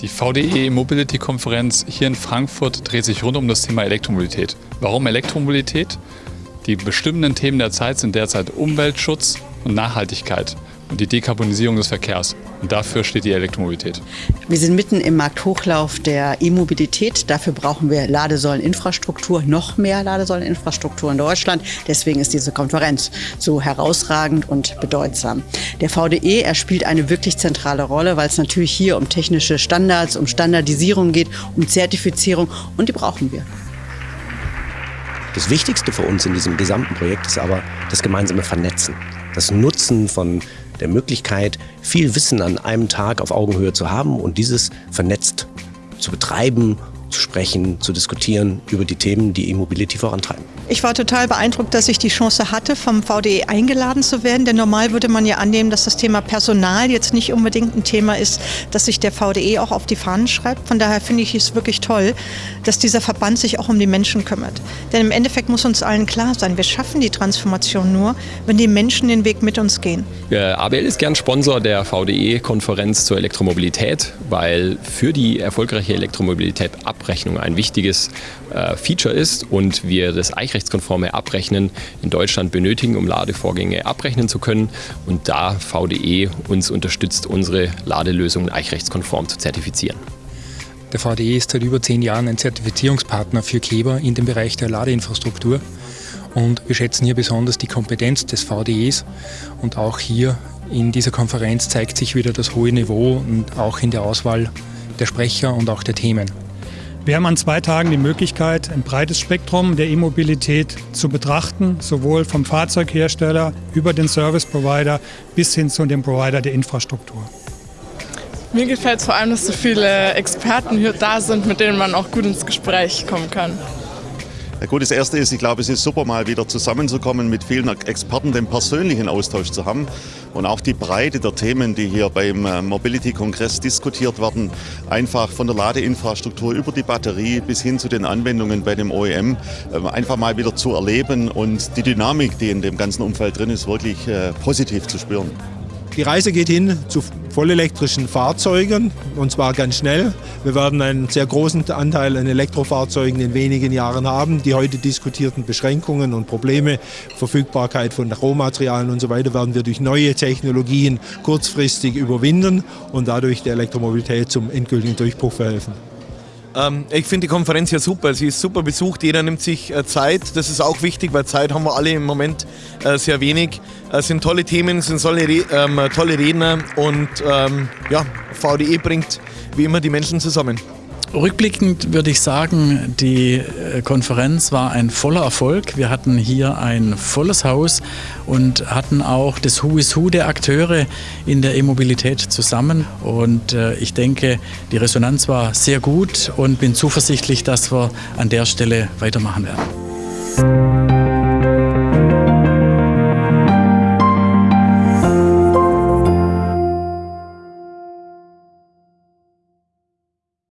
Die VDE Mobility Konferenz hier in Frankfurt dreht sich rund um das Thema Elektromobilität. Warum Elektromobilität? Die bestimmenden Themen der Zeit sind derzeit Umweltschutz und Nachhaltigkeit die Dekarbonisierung des Verkehrs. Und dafür steht die Elektromobilität. Wir sind mitten im Markthochlauf der E-Mobilität. Dafür brauchen wir Ladesäuleninfrastruktur, noch mehr Ladesäuleninfrastruktur in Deutschland. Deswegen ist diese Konferenz so herausragend und bedeutsam. Der VDE, er spielt eine wirklich zentrale Rolle, weil es natürlich hier um technische Standards, um Standardisierung geht, um Zertifizierung und die brauchen wir. Das Wichtigste für uns in diesem gesamten Projekt ist aber das gemeinsame Vernetzen, das Nutzen von der Möglichkeit, viel Wissen an einem Tag auf Augenhöhe zu haben und dieses vernetzt zu betreiben zu sprechen, zu diskutieren über die Themen, die E-Mobility vorantreiben. Ich war total beeindruckt, dass ich die Chance hatte, vom VDE eingeladen zu werden. Denn normal würde man ja annehmen, dass das Thema Personal jetzt nicht unbedingt ein Thema ist, das sich der VDE auch auf die Fahnen schreibt. Von daher finde ich es wirklich toll, dass dieser Verband sich auch um die Menschen kümmert. Denn im Endeffekt muss uns allen klar sein, wir schaffen die Transformation nur, wenn die Menschen den Weg mit uns gehen. ABL ist gern Sponsor der VDE-Konferenz zur Elektromobilität, weil für die erfolgreiche Elektromobilität Abrechnung ein wichtiges äh, Feature ist und wir das eichrechtskonforme Abrechnen in Deutschland benötigen, um Ladevorgänge abrechnen zu können. Und da VDE uns unterstützt, unsere Ladelösungen eichrechtskonform zu zertifizieren. Der VDE ist seit über zehn Jahren ein Zertifizierungspartner für Kleber in dem Bereich der Ladeinfrastruktur. Und wir schätzen hier besonders die Kompetenz des VDEs. Und auch hier in dieser Konferenz zeigt sich wieder das hohe Niveau und auch in der Auswahl der Sprecher und auch der Themen. Wir haben an zwei Tagen die Möglichkeit, ein breites Spektrum der E-Mobilität zu betrachten, sowohl vom Fahrzeughersteller über den Service Provider bis hin zu dem Provider der Infrastruktur. Mir gefällt es vor allem, dass so viele Experten hier da sind, mit denen man auch gut ins Gespräch kommen kann. Ja gut, das Erste ist, ich glaube, es ist super, mal wieder zusammenzukommen, mit vielen Experten den persönlichen Austausch zu haben und auch die Breite der Themen, die hier beim äh, Mobility-Kongress diskutiert werden, einfach von der Ladeinfrastruktur über die Batterie bis hin zu den Anwendungen bei dem OEM, äh, einfach mal wieder zu erleben und die Dynamik, die in dem ganzen Umfeld drin ist, wirklich äh, positiv zu spüren. Die Reise geht hin zu vollelektrischen Fahrzeugen und zwar ganz schnell. Wir werden einen sehr großen Anteil an Elektrofahrzeugen in wenigen Jahren haben. Die heute diskutierten Beschränkungen und Probleme, Verfügbarkeit von Rohmaterialien und so weiter, werden wir durch neue Technologien kurzfristig überwinden und dadurch der Elektromobilität zum endgültigen Durchbruch verhelfen. Ähm, ich finde die Konferenz ja super. Sie ist super besucht. Jeder nimmt sich äh, Zeit. Das ist auch wichtig, weil Zeit haben wir alle im Moment äh, sehr wenig. Es sind tolle Themen, es sind ähm, tolle Redner und ähm, ja, VDE bringt wie immer die Menschen zusammen. Rückblickend würde ich sagen, die äh, Konferenz war ein voller Erfolg. Wir hatten hier ein volles Haus und hatten auch das Who is Who der Akteure in der E-Mobilität zusammen. Und äh, ich denke, die Resonanz war sehr gut und bin zuversichtlich, dass wir an der Stelle weitermachen werden.